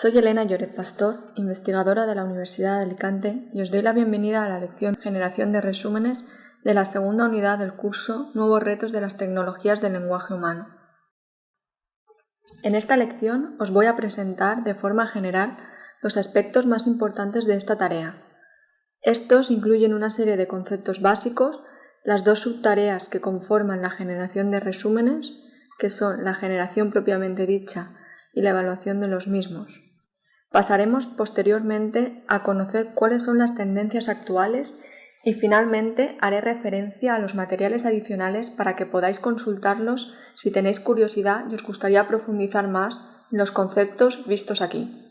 Soy Elena Lloret Pastor, investigadora de la Universidad de Alicante y os doy la bienvenida a la lección Generación de resúmenes de la segunda unidad del curso Nuevos retos de las tecnologías del lenguaje humano. En esta lección os voy a presentar de forma general los aspectos más importantes de esta tarea. Estos incluyen una serie de conceptos básicos, las dos subtareas que conforman la generación de resúmenes, que son la generación propiamente dicha y la evaluación de los mismos. Pasaremos posteriormente a conocer cuáles son las tendencias actuales y finalmente haré referencia a los materiales adicionales para que podáis consultarlos si tenéis curiosidad y os gustaría profundizar más en los conceptos vistos aquí.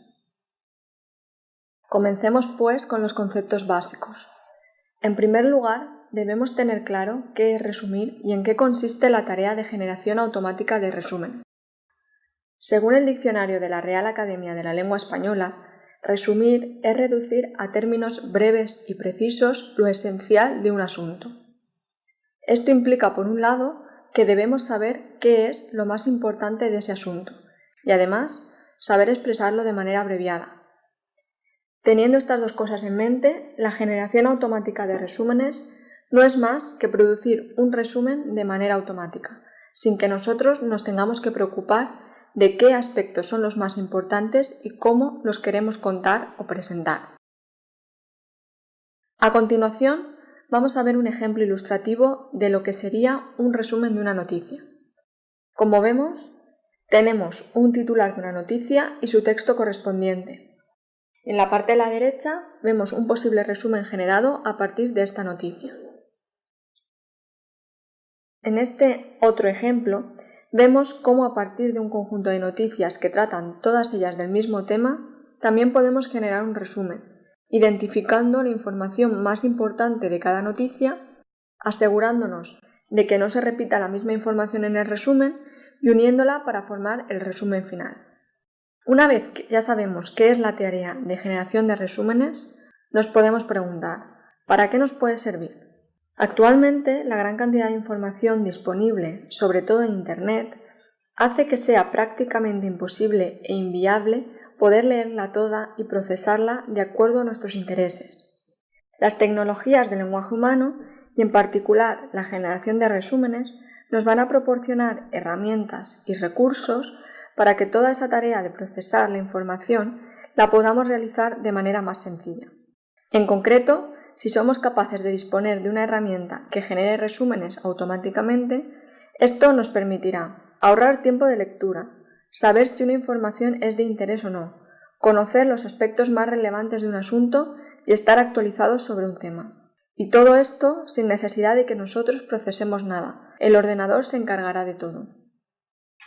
Comencemos pues con los conceptos básicos. En primer lugar, debemos tener claro qué es resumir y en qué consiste la tarea de generación automática de resumen. Según el diccionario de la Real Academia de la Lengua Española, resumir es reducir a términos breves y precisos lo esencial de un asunto. Esto implica, por un lado, que debemos saber qué es lo más importante de ese asunto y además saber expresarlo de manera abreviada. Teniendo estas dos cosas en mente, la generación automática de resúmenes no es más que producir un resumen de manera automática, sin que nosotros nos tengamos que preocupar de qué aspectos son los más importantes y cómo los queremos contar o presentar. A continuación, vamos a ver un ejemplo ilustrativo de lo que sería un resumen de una noticia. Como vemos, tenemos un titular de una noticia y su texto correspondiente. En la parte de la derecha vemos un posible resumen generado a partir de esta noticia. En este otro ejemplo vemos cómo a partir de un conjunto de noticias que tratan todas ellas del mismo tema, también podemos generar un resumen, identificando la información más importante de cada noticia, asegurándonos de que no se repita la misma información en el resumen y uniéndola para formar el resumen final. Una vez que ya sabemos qué es la tarea de generación de resúmenes, nos podemos preguntar, ¿para qué nos puede servir? Actualmente, la gran cantidad de información disponible, sobre todo en Internet, hace que sea prácticamente imposible e inviable poder leerla toda y procesarla de acuerdo a nuestros intereses. Las tecnologías del lenguaje humano, y en particular la generación de resúmenes, nos van a proporcionar herramientas y recursos para que toda esa tarea de procesar la información la podamos realizar de manera más sencilla. En concreto, si somos capaces de disponer de una herramienta que genere resúmenes automáticamente, esto nos permitirá ahorrar tiempo de lectura, saber si una información es de interés o no, conocer los aspectos más relevantes de un asunto y estar actualizados sobre un tema. Y todo esto sin necesidad de que nosotros procesemos nada. El ordenador se encargará de todo.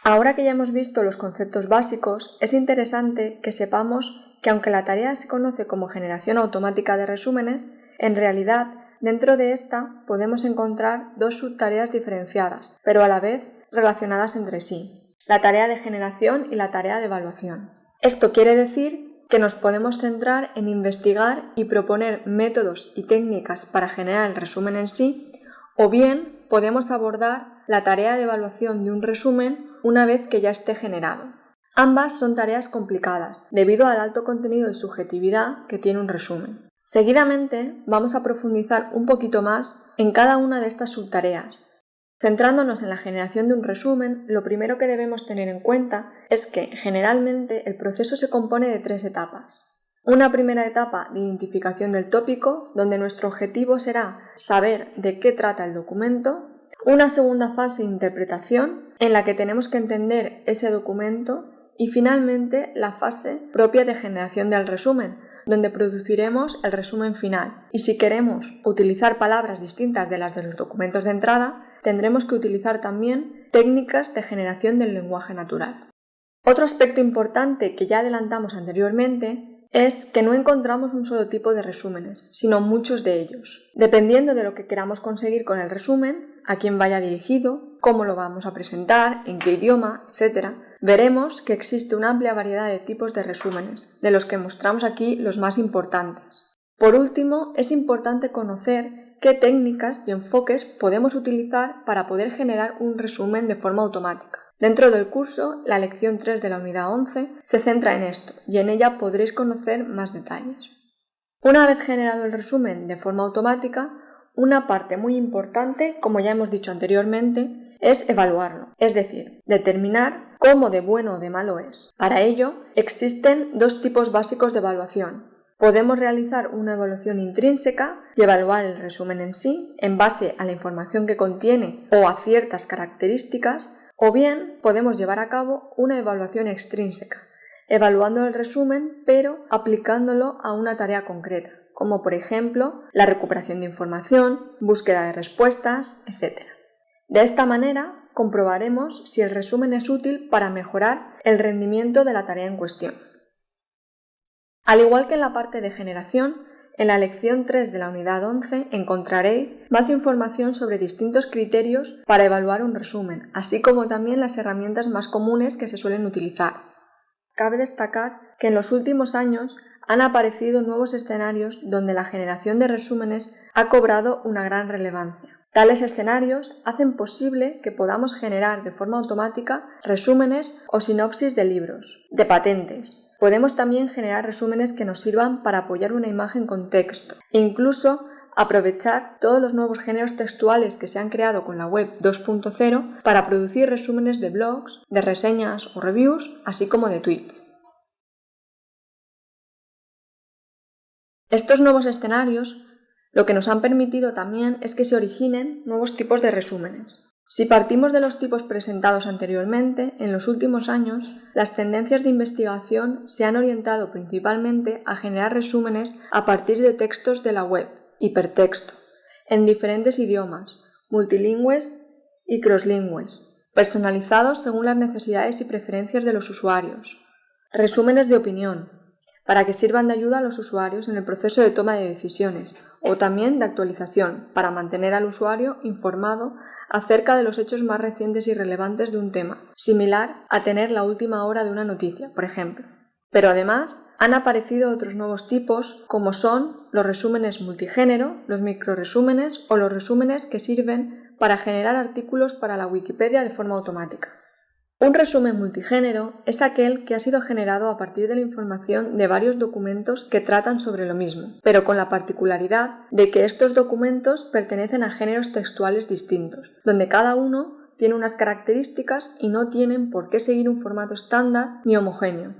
Ahora que ya hemos visto los conceptos básicos, es interesante que sepamos que aunque la tarea se conoce como generación automática de resúmenes, en realidad, dentro de esta podemos encontrar dos subtareas diferenciadas, pero a la vez relacionadas entre sí, la tarea de generación y la tarea de evaluación. Esto quiere decir que nos podemos centrar en investigar y proponer métodos y técnicas para generar el resumen en sí, o bien podemos abordar la tarea de evaluación de un resumen una vez que ya esté generado. Ambas son tareas complicadas, debido al alto contenido de subjetividad que tiene un resumen. Seguidamente vamos a profundizar un poquito más en cada una de estas subtareas. Centrándonos en la generación de un resumen, lo primero que debemos tener en cuenta es que generalmente el proceso se compone de tres etapas. Una primera etapa de identificación del tópico, donde nuestro objetivo será saber de qué trata el documento. Una segunda fase de interpretación, en la que tenemos que entender ese documento. Y finalmente la fase propia de generación del resumen, donde produciremos el resumen final. Y si queremos utilizar palabras distintas de las de los documentos de entrada, tendremos que utilizar también técnicas de generación del lenguaje natural. Otro aspecto importante que ya adelantamos anteriormente es que no encontramos un solo tipo de resúmenes, sino muchos de ellos. Dependiendo de lo que queramos conseguir con el resumen, a quién vaya dirigido, cómo lo vamos a presentar, en qué idioma, etc., veremos que existe una amplia variedad de tipos de resúmenes, de los que mostramos aquí los más importantes. Por último, es importante conocer qué técnicas y enfoques podemos utilizar para poder generar un resumen de forma automática. Dentro del curso, la lección 3 de la unidad 11 se centra en esto y en ella podréis conocer más detalles. Una vez generado el resumen de forma automática, una parte muy importante, como ya hemos dicho anteriormente, es evaluarlo, es decir, determinar cómo de bueno o de malo es. Para ello, existen dos tipos básicos de evaluación. Podemos realizar una evaluación intrínseca y evaluar el resumen en sí en base a la información que contiene o a ciertas características, o bien podemos llevar a cabo una evaluación extrínseca, evaluando el resumen pero aplicándolo a una tarea concreta como por ejemplo la recuperación de información, búsqueda de respuestas, etc. De esta manera comprobaremos si el resumen es útil para mejorar el rendimiento de la tarea en cuestión. Al igual que en la parte de generación, en la lección 3 de la unidad 11 encontraréis más información sobre distintos criterios para evaluar un resumen, así como también las herramientas más comunes que se suelen utilizar. Cabe destacar que en los últimos años han aparecido nuevos escenarios donde la generación de resúmenes ha cobrado una gran relevancia. Tales escenarios hacen posible que podamos generar de forma automática resúmenes o sinopsis de libros, de patentes. Podemos también generar resúmenes que nos sirvan para apoyar una imagen con texto e incluso aprovechar todos los nuevos géneros textuales que se han creado con la web 2.0 para producir resúmenes de blogs, de reseñas o reviews, así como de tweets. Estos nuevos escenarios lo que nos han permitido también es que se originen nuevos tipos de resúmenes. Si partimos de los tipos presentados anteriormente, en los últimos años las tendencias de investigación se han orientado principalmente a generar resúmenes a partir de textos de la web, hipertexto, en diferentes idiomas, multilingües y crosslingües, personalizados según las necesidades y preferencias de los usuarios. Resúmenes de opinión, para que sirvan de ayuda a los usuarios en el proceso de toma de decisiones o también de actualización para mantener al usuario informado acerca de los hechos más recientes y relevantes de un tema, similar a tener la última hora de una noticia, por ejemplo. Pero además han aparecido otros nuevos tipos como son los resúmenes multigénero, los microresúmenes o los resúmenes que sirven para generar artículos para la Wikipedia de forma automática. Un resumen multigénero es aquel que ha sido generado a partir de la información de varios documentos que tratan sobre lo mismo, pero con la particularidad de que estos documentos pertenecen a géneros textuales distintos, donde cada uno tiene unas características y no tienen por qué seguir un formato estándar ni homogéneo.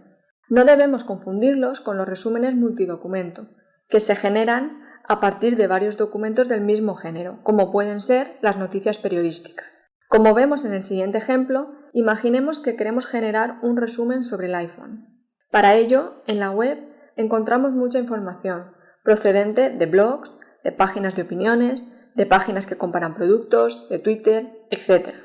No debemos confundirlos con los resúmenes multidocumento, que se generan a partir de varios documentos del mismo género, como pueden ser las noticias periodísticas. Como vemos en el siguiente ejemplo, imaginemos que queremos generar un resumen sobre el iPhone. Para ello, en la web encontramos mucha información procedente de blogs, de páginas de opiniones, de páginas que comparan productos, de Twitter, etc.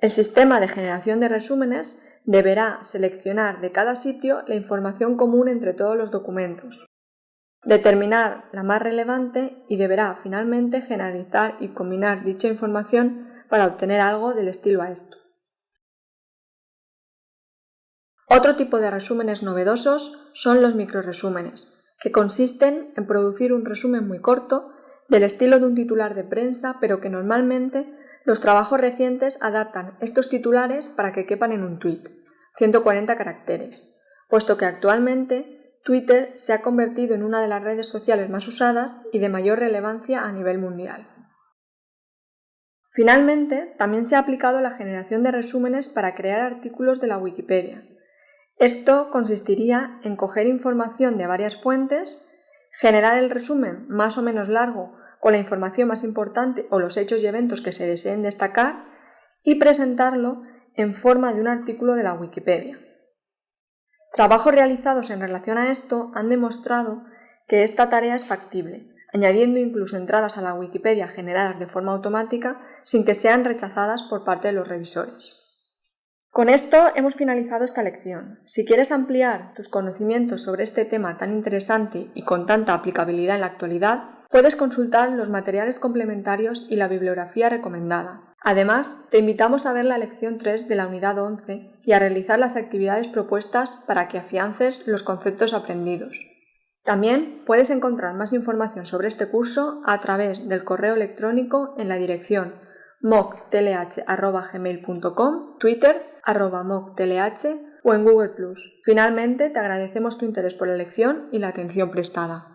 El sistema de generación de resúmenes deberá seleccionar de cada sitio la información común entre todos los documentos, determinar la más relevante y deberá finalmente generalizar y combinar dicha información para obtener algo del estilo a esto. Otro tipo de resúmenes novedosos son los microresúmenes, que consisten en producir un resumen muy corto del estilo de un titular de prensa, pero que normalmente los trabajos recientes adaptan estos titulares para que quepan en un tweet, 140 caracteres, puesto que actualmente Twitter se ha convertido en una de las redes sociales más usadas y de mayor relevancia a nivel mundial. Finalmente, también se ha aplicado la generación de resúmenes para crear artículos de la Wikipedia. Esto consistiría en coger información de varias fuentes, generar el resumen más o menos largo con la información más importante o los hechos y eventos que se deseen destacar y presentarlo en forma de un artículo de la Wikipedia. Trabajos realizados en relación a esto han demostrado que esta tarea es factible, añadiendo incluso entradas a la Wikipedia generadas de forma automática sin que sean rechazadas por parte de los revisores. Con esto hemos finalizado esta lección. Si quieres ampliar tus conocimientos sobre este tema tan interesante y con tanta aplicabilidad en la actualidad, puedes consultar los materiales complementarios y la bibliografía recomendada. Además, te invitamos a ver la lección 3 de la unidad 11 y a realizar las actividades propuestas para que afiances los conceptos aprendidos. También puedes encontrar más información sobre este curso a través del correo electrónico en la dirección moctlh.gmail.com, Twitter arroba o en Google Finalmente, te agradecemos tu interés por la lección y la atención prestada.